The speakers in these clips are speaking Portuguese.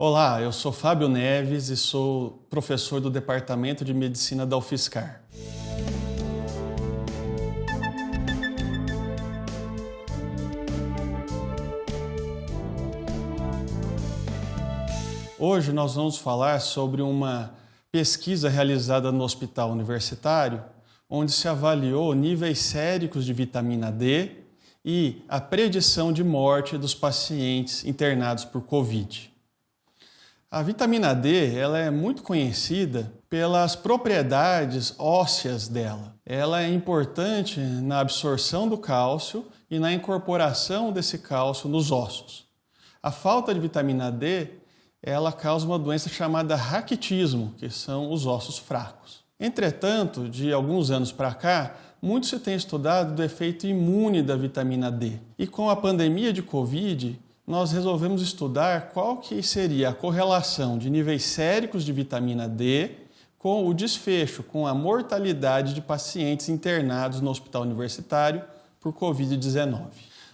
Olá, eu sou Fábio Neves e sou professor do Departamento de Medicina da UFSCar. Hoje nós vamos falar sobre uma pesquisa realizada no Hospital Universitário, onde se avaliou níveis séricos de vitamina D e a predição de morte dos pacientes internados por Covid. A vitamina D ela é muito conhecida pelas propriedades ósseas dela. Ela é importante na absorção do cálcio e na incorporação desse cálcio nos ossos. A falta de vitamina D ela causa uma doença chamada raquitismo, que são os ossos fracos. Entretanto, de alguns anos para cá, muito se tem estudado do efeito imune da vitamina D. E com a pandemia de Covid, nós resolvemos estudar qual que seria a correlação de níveis séricos de vitamina D com o desfecho, com a mortalidade de pacientes internados no hospital universitário por Covid-19.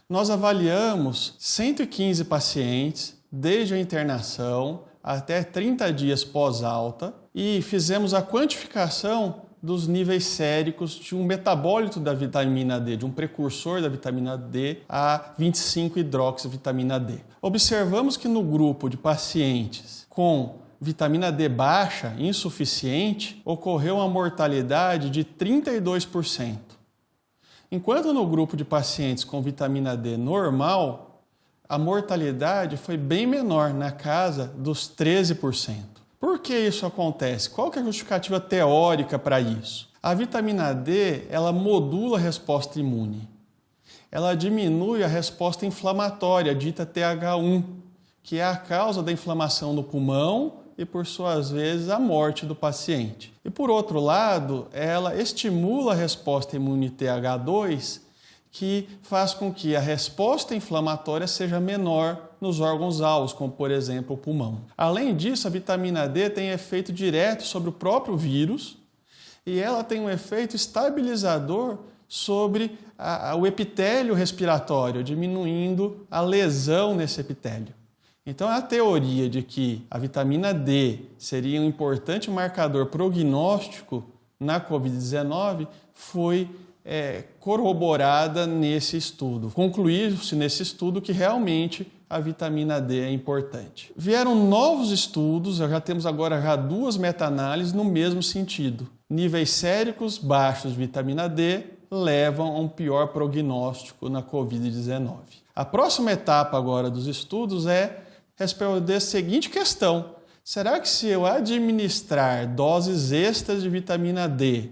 Nós avaliamos 115 pacientes desde a internação até 30 dias pós-alta e fizemos a quantificação dos níveis séricos de um metabólito da vitamina D, de um precursor da vitamina D, a 25-hidroxivitamina D. Observamos que no grupo de pacientes com vitamina D baixa, insuficiente, ocorreu uma mortalidade de 32%. Enquanto no grupo de pacientes com vitamina D normal, a mortalidade foi bem menor, na casa dos 13%. Por que isso acontece? Qual que é a justificativa teórica para isso? A vitamina D, ela modula a resposta imune. Ela diminui a resposta inflamatória, dita TH1, que é a causa da inflamação no pulmão e, por suas vezes, a morte do paciente. E, por outro lado, ela estimula a resposta imune TH2, que faz com que a resposta inflamatória seja menor nos órgãos alvos, como por exemplo o pulmão. Além disso, a vitamina D tem efeito direto sobre o próprio vírus e ela tem um efeito estabilizador sobre a, a, o epitélio respiratório, diminuindo a lesão nesse epitélio. Então, a teoria de que a vitamina D seria um importante marcador prognóstico na Covid-19 foi é, corroborada nesse estudo. Concluiu-se nesse estudo que realmente a vitamina D é importante. Vieram novos estudos, já temos agora já duas meta-análises no mesmo sentido. Níveis séricos baixos de vitamina D levam a um pior prognóstico na Covid-19. A próxima etapa agora dos estudos é responder a seguinte questão. Será que se eu administrar doses extras de vitamina D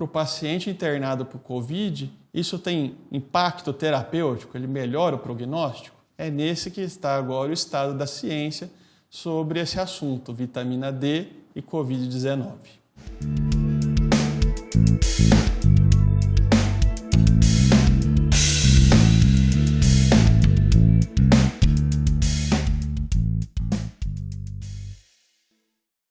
para o paciente internado por Covid, isso tem impacto terapêutico? Ele melhora o prognóstico? É nesse que está agora o estado da ciência sobre esse assunto, vitamina D e Covid-19.